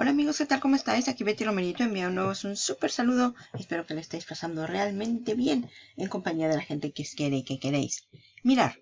Hola amigos, ¿qué tal? ¿Cómo estáis? Aquí Betty Romerito enviándoos un súper saludo. Espero que le estéis pasando realmente bien en compañía de la gente que os quiere y que queréis. Mirar,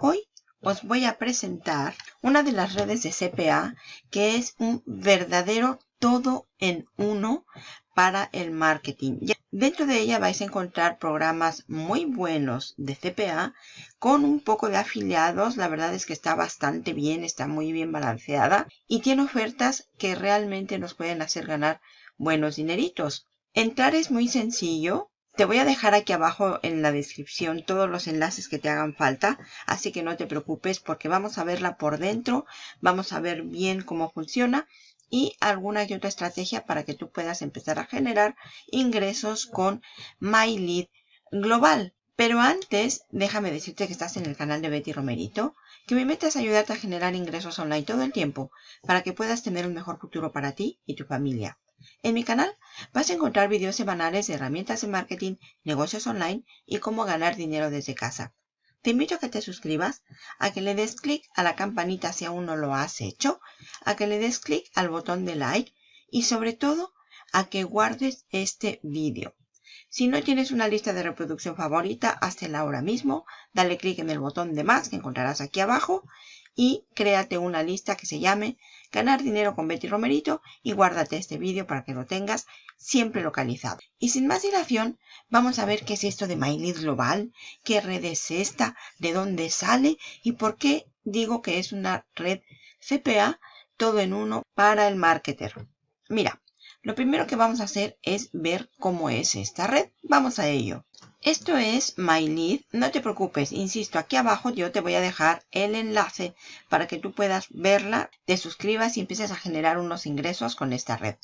hoy os voy a presentar una de las redes de CPA que es un verdadero todo en uno para el marketing. Dentro de ella vais a encontrar programas muy buenos de CPA con un poco de afiliados. La verdad es que está bastante bien, está muy bien balanceada y tiene ofertas que realmente nos pueden hacer ganar buenos dineritos. Entrar es muy sencillo. Te voy a dejar aquí abajo en la descripción todos los enlaces que te hagan falta, así que no te preocupes porque vamos a verla por dentro, vamos a ver bien cómo funciona y alguna y otra estrategia para que tú puedas empezar a generar ingresos con MyLead Global. Pero antes, déjame decirte que estás en el canal de Betty Romerito, que mi meta es ayudarte a generar ingresos online todo el tiempo para que puedas tener un mejor futuro para ti y tu familia. En mi canal vas a encontrar videos semanales de herramientas de marketing, negocios online y cómo ganar dinero desde casa. Te invito a que te suscribas, a que le des clic a la campanita si aún no lo has hecho, a que le des clic al botón de like y sobre todo a que guardes este vídeo. Si no tienes una lista de reproducción favorita, háztela ahora mismo, dale clic en el botón de más que encontrarás aquí abajo y créate una lista que se llame Ganar dinero con Betty Romerito y guárdate este vídeo para que lo tengas siempre localizado. Y sin más dilación, vamos a ver qué es esto de MyLead Global, qué red es esta, de dónde sale y por qué digo que es una red CPA todo en uno para el marketer. Mira, lo primero que vamos a hacer es ver cómo es esta red. Vamos a ello. Esto es MyLead. No te preocupes, insisto, aquí abajo yo te voy a dejar el enlace para que tú puedas verla, te suscribas y empieces a generar unos ingresos con esta red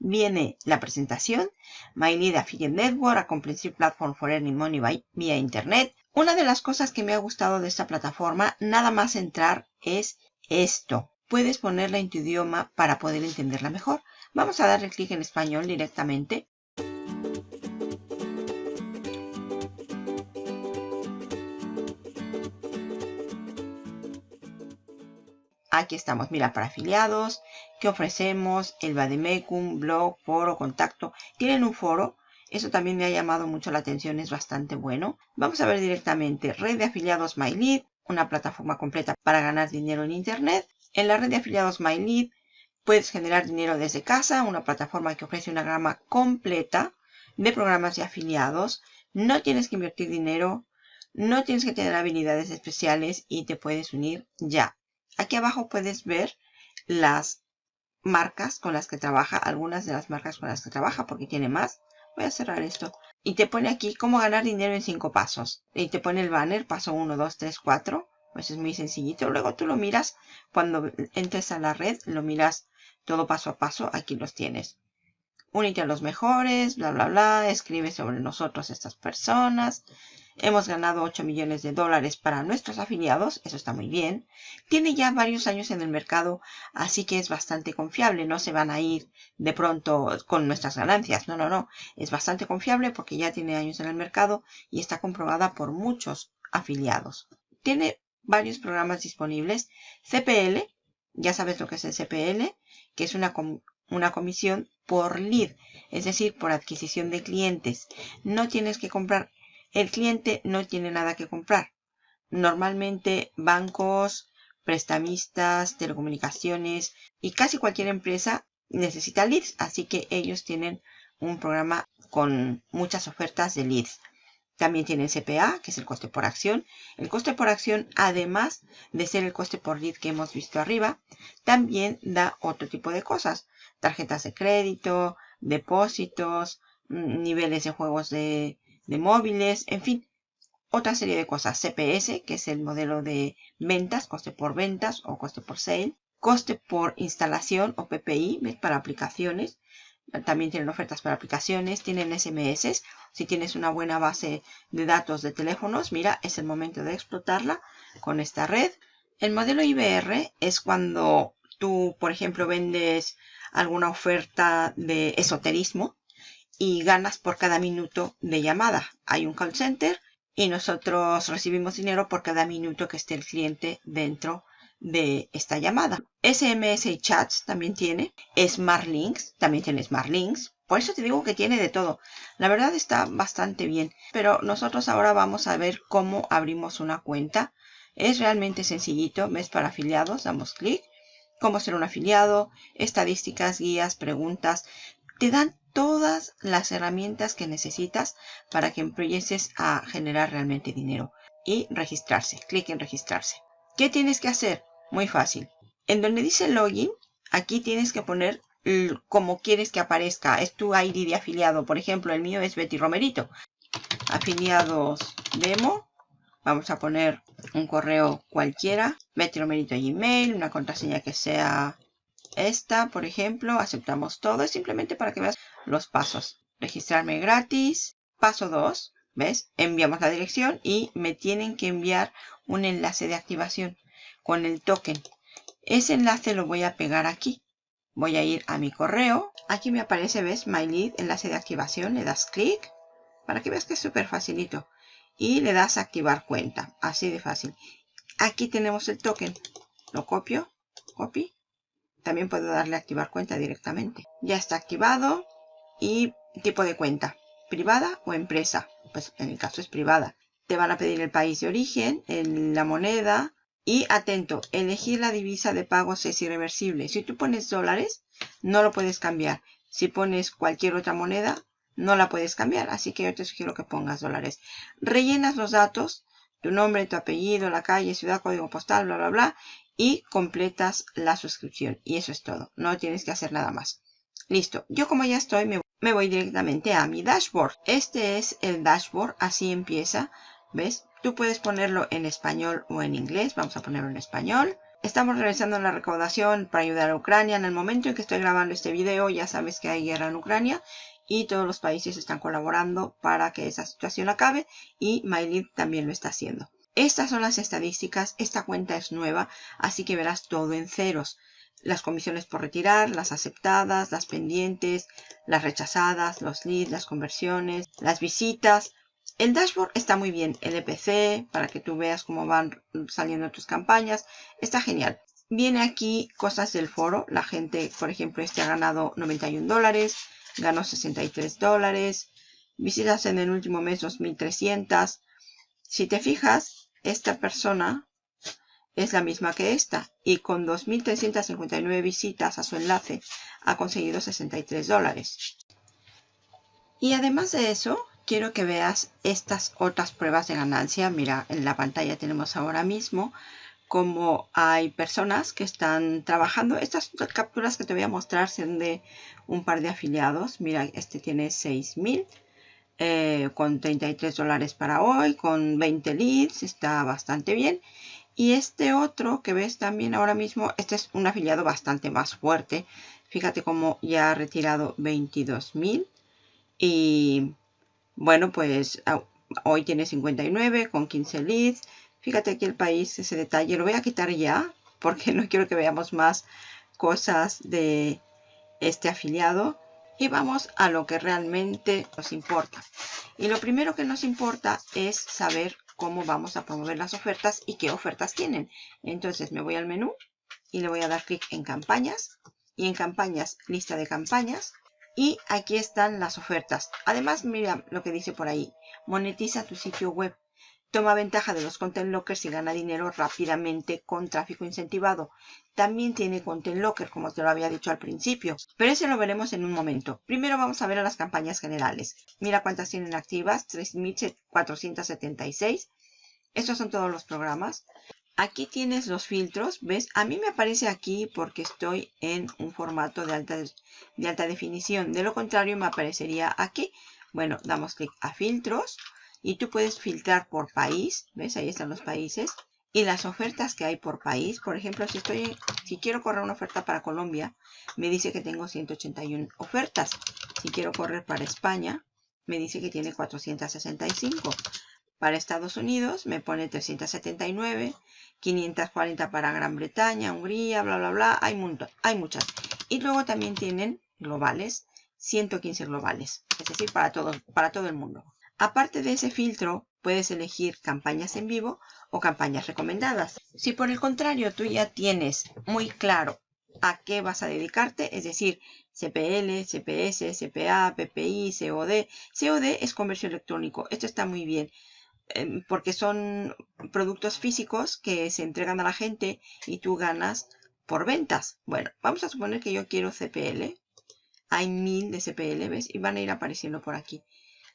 viene la presentación, My Lead Affiliate Network, a Comprehensive Platform for Earning Money by, vía Internet. Una de las cosas que me ha gustado de esta plataforma, nada más entrar, es esto. Puedes ponerla en tu idioma para poder entenderla mejor. Vamos a darle clic en español directamente. Aquí estamos, mira, para afiliados, ¿qué ofrecemos? El Bademecum, blog, foro, contacto. Tienen un foro, eso también me ha llamado mucho la atención, es bastante bueno. Vamos a ver directamente, red de afiliados MyLead, una plataforma completa para ganar dinero en Internet. En la red de afiliados MyLead puedes generar dinero desde casa, una plataforma que ofrece una gama completa de programas de afiliados. No tienes que invertir dinero, no tienes que tener habilidades especiales y te puedes unir ya. Aquí abajo puedes ver las marcas con las que trabaja, algunas de las marcas con las que trabaja, porque tiene más. Voy a cerrar esto. Y te pone aquí cómo ganar dinero en cinco pasos. Y te pone el banner, paso 1, 2, 3, 4. Pues es muy sencillito. Luego tú lo miras, cuando entres a la red, lo miras todo paso a paso. Aquí los tienes. Únete a los mejores, bla, bla, bla. Escribe sobre nosotros estas personas. Hemos ganado 8 millones de dólares para nuestros afiliados, eso está muy bien. Tiene ya varios años en el mercado, así que es bastante confiable. No se van a ir de pronto con nuestras ganancias. No, no, no. Es bastante confiable porque ya tiene años en el mercado y está comprobada por muchos afiliados. Tiene varios programas disponibles. CPL, ya sabes lo que es el CPL, que es una, una comisión por lead, es decir, por adquisición de clientes. No tienes que comprar el cliente no tiene nada que comprar. Normalmente bancos, prestamistas, telecomunicaciones y casi cualquier empresa necesita leads, así que ellos tienen un programa con muchas ofertas de leads. También tienen CPA, que es el coste por acción. El coste por acción, además de ser el coste por lead que hemos visto arriba, también da otro tipo de cosas. Tarjetas de crédito, depósitos, mm, niveles de juegos de de móviles, en fin, otra serie de cosas. CPS, que es el modelo de ventas, coste por ventas o coste por sale. Coste por instalación o PPI para aplicaciones. También tienen ofertas para aplicaciones, tienen SMS. Si tienes una buena base de datos de teléfonos, mira, es el momento de explotarla con esta red. El modelo IBR es cuando tú, por ejemplo, vendes alguna oferta de esoterismo y ganas por cada minuto de llamada. Hay un call center y nosotros recibimos dinero por cada minuto que esté el cliente dentro de esta llamada. SMS y chats también tiene. Smart Links, también tiene Smart Links. Por eso te digo que tiene de todo. La verdad está bastante bien. Pero nosotros ahora vamos a ver cómo abrimos una cuenta. Es realmente sencillito. ¿Ves? Para afiliados, damos clic. Cómo ser un afiliado, estadísticas, guías, preguntas. Te dan todas las herramientas que necesitas para que empieces a generar realmente dinero. Y registrarse. Clic en registrarse. ¿Qué tienes que hacer? Muy fácil. En donde dice login, aquí tienes que poner como quieres que aparezca. Es tu ID de afiliado. Por ejemplo, el mío es Betty Romerito. Afiliados demo. Vamos a poner un correo cualquiera. Betty Romerito Gmail. Una contraseña que sea esta, por ejemplo. Aceptamos todo. Es simplemente para que veas los pasos. Registrarme gratis. Paso 2. ¿Ves? Enviamos la dirección y me tienen que enviar un enlace de activación con el token. Ese enlace lo voy a pegar aquí. Voy a ir a mi correo. Aquí me aparece, ¿ves? My Lead, enlace de activación. Le das clic para que veas que es súper facilito. Y le das activar cuenta. Así de fácil. Aquí tenemos el token. Lo copio. Copy. También puedo darle activar cuenta directamente. Ya está activado. Y tipo de cuenta. Privada o empresa. Pues en el caso es privada. Te van a pedir el país de origen, la moneda, y atento, elegir la divisa de pagos es irreversible. Si tú pones dólares, no lo puedes cambiar. Si pones cualquier otra moneda, no la puedes cambiar. Así que yo te sugiero que pongas dólares. Rellenas los datos, tu nombre, tu apellido, la calle, ciudad, código postal, bla, bla, bla. Y completas la suscripción. Y eso es todo. No tienes que hacer nada más. Listo. Yo como ya estoy, me, me voy directamente a mi dashboard. Este es el dashboard. Así empieza. ¿Ves? Tú puedes ponerlo en español o en inglés. Vamos a ponerlo en español. Estamos realizando la recaudación para ayudar a Ucrania. En el momento en que estoy grabando este video ya sabes que hay guerra en Ucrania y todos los países están colaborando para que esa situación acabe y MyLib también lo está haciendo. Estas son las estadísticas. Esta cuenta es nueva, así que verás todo en ceros. Las comisiones por retirar, las aceptadas, las pendientes, las rechazadas, los leads, las conversiones, las visitas, el dashboard está muy bien, el EPC, para que tú veas cómo van saliendo tus campañas. Está genial. Viene aquí cosas del foro. La gente, por ejemplo, este ha ganado 91 dólares, ganó 63 dólares. Visitas en el último mes 2.300. Si te fijas, esta persona es la misma que esta. Y con 2.359 visitas a su enlace ha conseguido 63 dólares. Y además de eso, quiero que veas estas otras pruebas de ganancia. Mira, en la pantalla tenemos ahora mismo como hay personas que están trabajando. Estas capturas que te voy a mostrar son de un par de afiliados. Mira, este tiene 6000 eh, con 33 dólares para hoy, con 20 leads, está bastante bien. Y este otro que ves también ahora mismo, este es un afiliado bastante más fuerte. Fíjate cómo ya ha retirado 22.000 y bueno, pues hoy tiene 59 con 15 leads. Fíjate aquí el país, ese detalle. Lo voy a quitar ya porque no quiero que veamos más cosas de este afiliado. Y vamos a lo que realmente nos importa. Y lo primero que nos importa es saber cómo vamos a promover las ofertas y qué ofertas tienen. Entonces me voy al menú y le voy a dar clic en campañas. Y en campañas, lista de campañas. Y aquí están las ofertas. Además, mira lo que dice por ahí. Monetiza tu sitio web. Toma ventaja de los content lockers y gana dinero rápidamente con tráfico incentivado. También tiene content locker, como te lo había dicho al principio. Pero ese lo veremos en un momento. Primero vamos a ver a las campañas generales. Mira cuántas tienen activas. 3.476. Estos son todos los programas. Aquí tienes los filtros, ¿ves? A mí me aparece aquí porque estoy en un formato de alta, de alta definición. De lo contrario, me aparecería aquí. Bueno, damos clic a filtros y tú puedes filtrar por país. ¿Ves? Ahí están los países. Y las ofertas que hay por país. Por ejemplo, si, estoy, si quiero correr una oferta para Colombia, me dice que tengo 181 ofertas. Si quiero correr para España, me dice que tiene 465. Para Estados Unidos me pone 379. 540 para Gran Bretaña, Hungría, bla, bla, bla. Hay, hay muchas. Y luego también tienen globales, 115 globales. Es decir, para todo, para todo el mundo. Aparte de ese filtro, puedes elegir campañas en vivo o campañas recomendadas. Si por el contrario tú ya tienes muy claro a qué vas a dedicarte, es decir, CPL, CPS, CPA, PPI, COD. COD es comercio electrónico. Esto está muy bien em, porque son productos físicos que se entregan a la gente y tú ganas por ventas. Bueno, vamos a suponer que yo quiero CPL. Hay mil de CPL, ¿ves? Y van a ir apareciendo por aquí.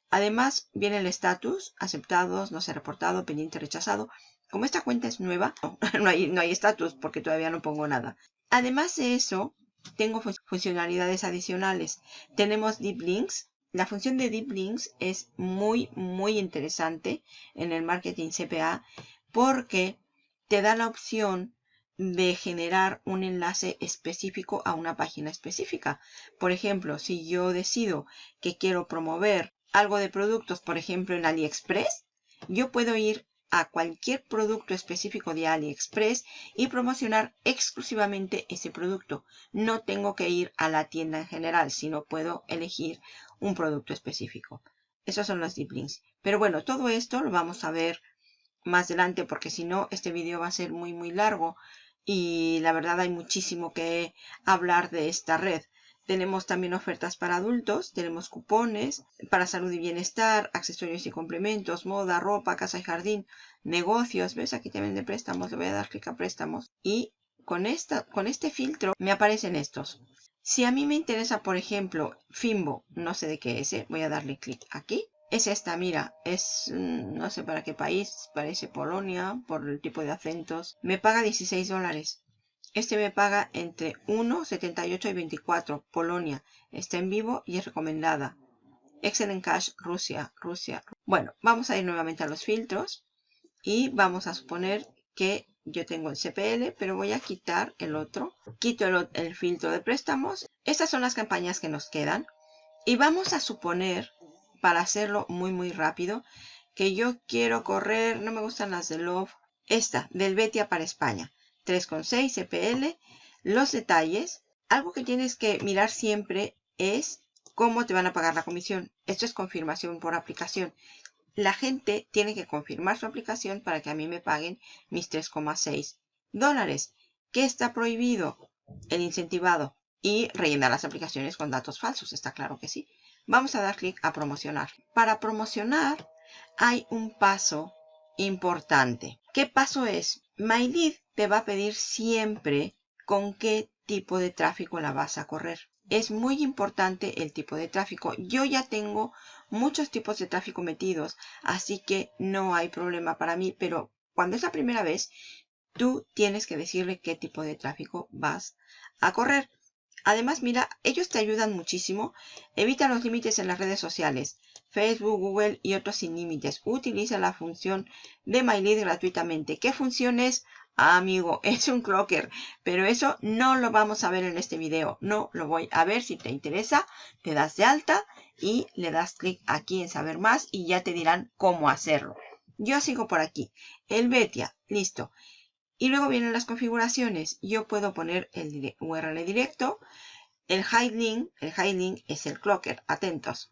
Además, viene el estatus, aceptados, no se ha reportado, pendiente, rechazado. Como esta cuenta es nueva, no hay estatus no hay porque todavía no pongo nada. Además de eso, tengo funcionalidades adicionales. Tenemos Deep Links. La función de Deep Links es muy, muy interesante en el marketing CPA porque te da la opción de generar un enlace específico a una página específica. Por ejemplo, si yo decido que quiero promover algo de productos, por ejemplo, en AliExpress, yo puedo ir a cualquier producto específico de AliExpress y promocionar exclusivamente ese producto. No tengo que ir a la tienda en general, sino puedo elegir un producto específico. Esos son los deep links. Pero bueno, todo esto lo vamos a ver más adelante porque si no, este video va a ser muy muy largo y la verdad hay muchísimo que hablar de esta red. Tenemos también ofertas para adultos, tenemos cupones para salud y bienestar, accesorios y complementos, moda, ropa, casa y jardín, negocios. ¿Ves? Aquí también de préstamos. Le voy a dar clic a préstamos. Y con, esta, con este filtro me aparecen estos. Si a mí me interesa, por ejemplo, Fimbo, no sé de qué es, ¿eh? voy a darle clic aquí. Es esta, mira, es mm, no sé para qué país, parece Polonia, por el tipo de acentos. Me paga 16 dólares. Este me paga entre 1, 78 y 24. Polonia. Está en vivo y es recomendada. Excellent Cash, Rusia, Rusia. Bueno, vamos a ir nuevamente a los filtros. Y vamos a suponer que yo tengo el CPL, pero voy a quitar el otro. Quito el, el filtro de préstamos. Estas son las campañas que nos quedan. Y vamos a suponer, para hacerlo muy muy rápido, que yo quiero correr, no me gustan las de Love, esta, del Betia para España. 3,6 CPL. Los detalles. Algo que tienes que mirar siempre es cómo te van a pagar la comisión. Esto es confirmación por aplicación. La gente tiene que confirmar su aplicación para que a mí me paguen mis 3,6 dólares. ¿Qué está prohibido? El incentivado y rellenar las aplicaciones con datos falsos. Está claro que sí. Vamos a dar clic a promocionar. Para promocionar hay un paso importante. ¿Qué paso es? MyLead te va a pedir siempre con qué tipo de tráfico la vas a correr. Es muy importante el tipo de tráfico. Yo ya tengo muchos tipos de tráfico metidos, así que no hay problema para mí, pero cuando es la primera vez, tú tienes que decirle qué tipo de tráfico vas a correr. Además, mira, ellos te ayudan muchísimo. Evita los límites en las redes sociales. Facebook, Google y otros sin límites. Utiliza la función de MyLead gratuitamente. ¿Qué función es? amigo, es un clocker, pero eso no lo vamos a ver en este video. No lo voy a ver. Si te interesa, te das de alta y le das clic aquí en saber más y ya te dirán cómo hacerlo. Yo sigo por aquí. El Betia, listo. Y luego vienen las configuraciones. Yo puedo poner el URL directo. El hide link, el hide link es el clocker, atentos.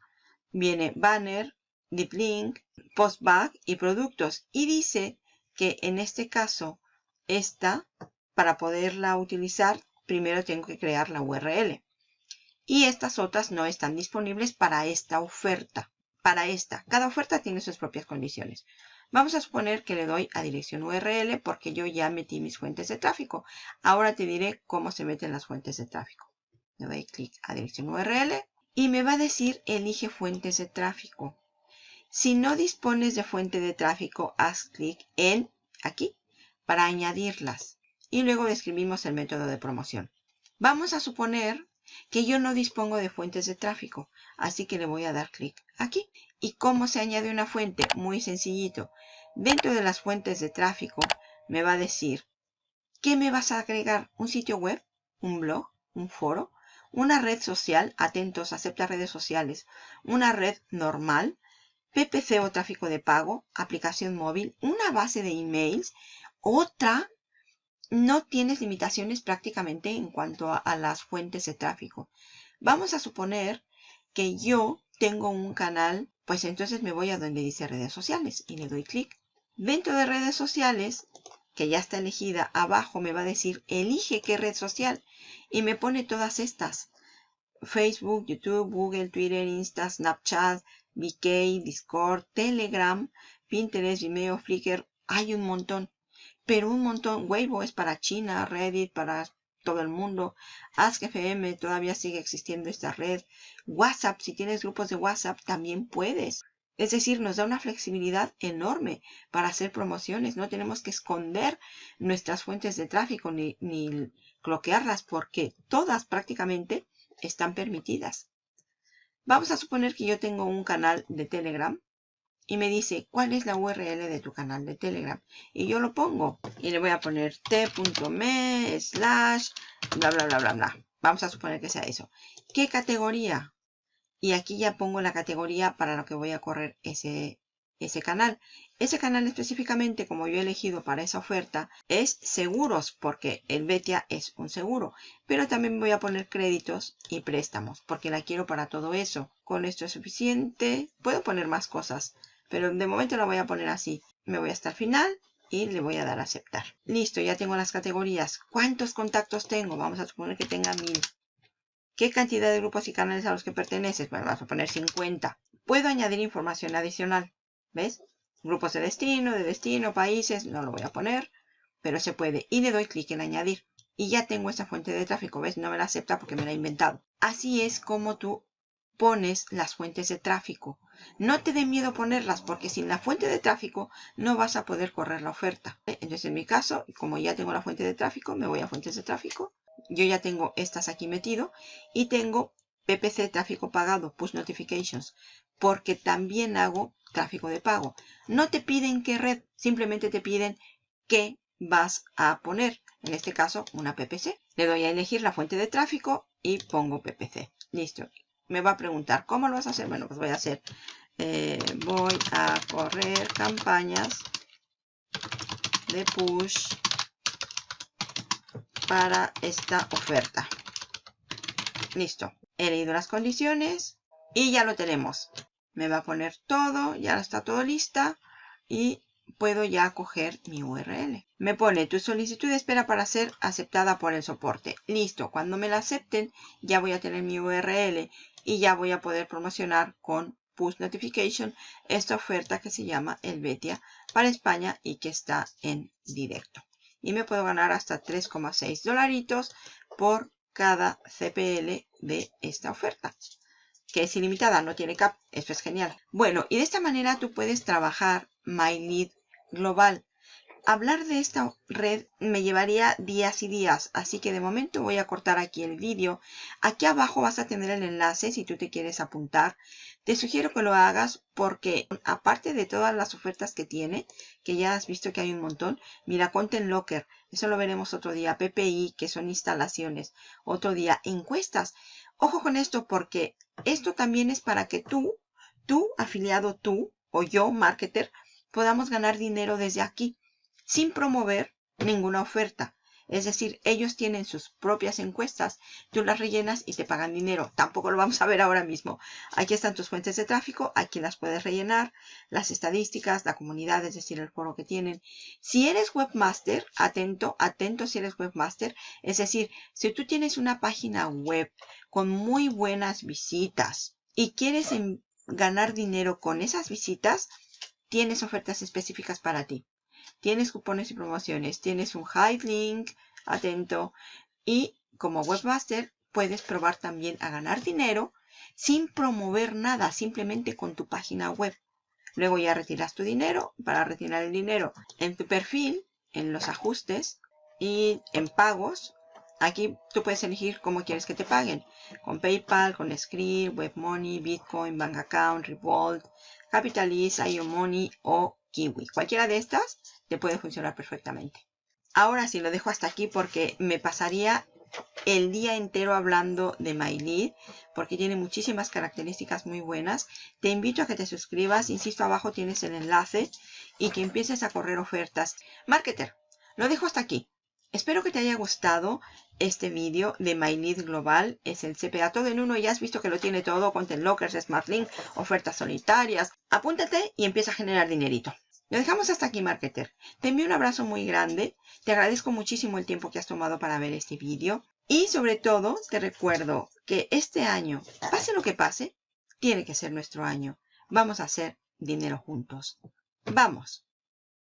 Viene banner, deep link, postback y productos. Y dice que en este caso esta, para poderla utilizar, primero tengo que crear la URL. Y estas otras no están disponibles para esta oferta. Para esta. Cada oferta tiene sus propias condiciones. Vamos a suponer que le doy a dirección URL porque yo ya metí mis fuentes de tráfico. Ahora te diré cómo se meten las fuentes de tráfico. Le doy clic a dirección URL y me va a decir elige fuentes de tráfico. Si no dispones de fuente de tráfico, haz clic en aquí para añadirlas. Y luego describimos el método de promoción. Vamos a suponer que yo no dispongo de fuentes de tráfico, así que le voy a dar clic aquí. ¿Y cómo se añade una fuente? Muy sencillito. Dentro de las fuentes de tráfico me va a decir, ¿qué me vas a agregar? ¿Un sitio web? ¿Un blog? ¿Un foro? ¿Una red social? Atentos, acepta redes sociales. ¿Una red normal? PPC o tráfico de pago, aplicación móvil, una base de emails, otra, no tienes limitaciones prácticamente en cuanto a, las fuentes de tráfico. Vamos a suponer que yo tengo un canal, pues entonces me voy a donde dice redes sociales y le doy clic. Dentro de redes sociales, que ya está elegida, abajo me va a decir elige qué red social y me pone todas estas. Facebook, YouTube, Google, Twitter, Insta, Snapchat, VK, Discord, Telegram, Pinterest, Vimeo, Flickr. Hay un montón. Pero un montón. Weibo es para China, Reddit para todo el mundo. Ask.fm todavía sigue existiendo esta red. WhatsApp, si tienes grupos de WhatsApp, también puedes. Es decir, nos da una flexibilidad enorme para hacer promociones. No tenemos que esconder nuestras fuentes de tráfico ni, ni bloquearlas porque todas prácticamente están permitidas. Vamos a suponer que yo tengo un canal de Telegram y me dice cuál es la URL de tu canal de Telegram. Y yo lo pongo y le voy a poner t.me slash bla bla bla bla bla. Vamos a suponer que sea eso. ¿Qué categoría? Y aquí ya pongo la categoría para lo que voy a correr ese, ese canal. Ese canal específicamente, como yo he elegido para esa oferta, es seguros, porque el Betia es un seguro. Pero también voy a poner créditos y préstamos, porque la quiero para todo eso. Con esto es suficiente. Puedo poner más cosas, pero de momento la voy a poner así. Me voy hasta el final y le voy a dar a aceptar. Listo, ya tengo las categorías. ¿Cuántos contactos tengo? Vamos a suponer que tenga mil. ¿Qué cantidad de grupos y canales a los que perteneces? Bueno, vamos a poner 50. Puedo añadir información adicional. ¿Ves? Grupos de destino, de destino, países, no lo voy a poner, pero se puede. Y le doy clic en añadir. Y ya tengo esa fuente de tráfico, ¿ves? No me la acepta porque me la he inventado. Así es como tú pones las fuentes de tráfico. No te dé miedo ponerlas porque sin la fuente de tráfico no vas a poder correr la oferta. Entonces en mi caso, como ya tengo la fuente de tráfico, me voy a fuentes de tráfico. Yo ya tengo estas aquí metido y tengo PPC tráfico pagado, push notifications, porque también hago tráfico de pago. No te piden qué red, simplemente te piden qué vas a poner. En este caso, una PPC. Le doy a elegir la fuente de tráfico y pongo PPC. Listo. Me va a preguntar, ¿cómo lo vas a hacer? Bueno, pues voy a hacer, eh, voy a correr campañas de push para esta oferta. Listo. He leído las condiciones y ya lo tenemos me va a poner todo, ya está todo lista y puedo ya coger mi URL. Me pone tu solicitud espera para ser aceptada por el soporte. Listo, cuando me la acepten ya voy a tener mi URL y ya voy a poder promocionar con push notification esta oferta que se llama el Betia para España y que está en directo. Y me puedo ganar hasta 3,6 dolaritos por cada CPL de esta oferta que es ilimitada, no tiene cap. Esto es genial. Bueno, y de esta manera tú puedes trabajar MyLead global. Hablar de esta red me llevaría días y días, así que de momento voy a cortar aquí el vídeo. Aquí abajo vas a tener el enlace si tú te quieres apuntar. Te sugiero que lo hagas porque aparte de todas las ofertas que tiene, que ya has visto que hay un montón, mira, Content Locker, eso lo veremos otro día, PPI, que son instalaciones, otro día, encuestas. Ojo con esto porque esto también es para que tú, tú afiliado tú o yo, marketer, podamos ganar dinero desde aquí sin promover ninguna oferta. Es decir, ellos tienen sus propias encuestas, tú las rellenas y te pagan dinero. Tampoco lo vamos a ver ahora mismo. Aquí están tus fuentes de tráfico, aquí las puedes rellenar, las estadísticas, la comunidad, es decir, el foro que tienen. Si eres webmaster, atento, atento si eres webmaster. Es decir, si tú tienes una página web con muy buenas visitas y quieres ganar dinero con esas visitas, tienes ofertas específicas para ti tienes cupones y promociones, tienes un hide link, atento, y como webmaster puedes probar también a ganar dinero sin promover nada, simplemente con tu página web. Luego ya retiras tu dinero. Para retirar el dinero en tu perfil, en los ajustes y en pagos, aquí tú puedes elegir cómo quieres que te paguen. Con PayPal, con Script, WebMoney, Bitcoin, Bank Account, Revolt, Capitalist, IO Money o Kiwi. Cualquiera de estas te puede funcionar perfectamente. Ahora sí lo dejo hasta aquí porque me pasaría el día entero hablando de MyLead porque tiene muchísimas características muy buenas. Te invito a que te suscribas, insisto abajo tienes el enlace y que empieces a correr ofertas. Marketer, lo dejo hasta aquí. Espero que te haya gustado este vídeo de My Lead Global. Es el CPA todo en uno. Ya has visto que lo tiene todo. Content Lockers, Smart Link, ofertas solitarias. Apúntate y empieza a generar dinerito. Lo dejamos hasta aquí, marketer. Te envío un abrazo muy grande. Te agradezco muchísimo el tiempo que has tomado para ver este vídeo. Y sobre todo, te recuerdo que este año, pase lo que pase, tiene que ser nuestro año. Vamos a hacer dinero juntos. ¡Vamos!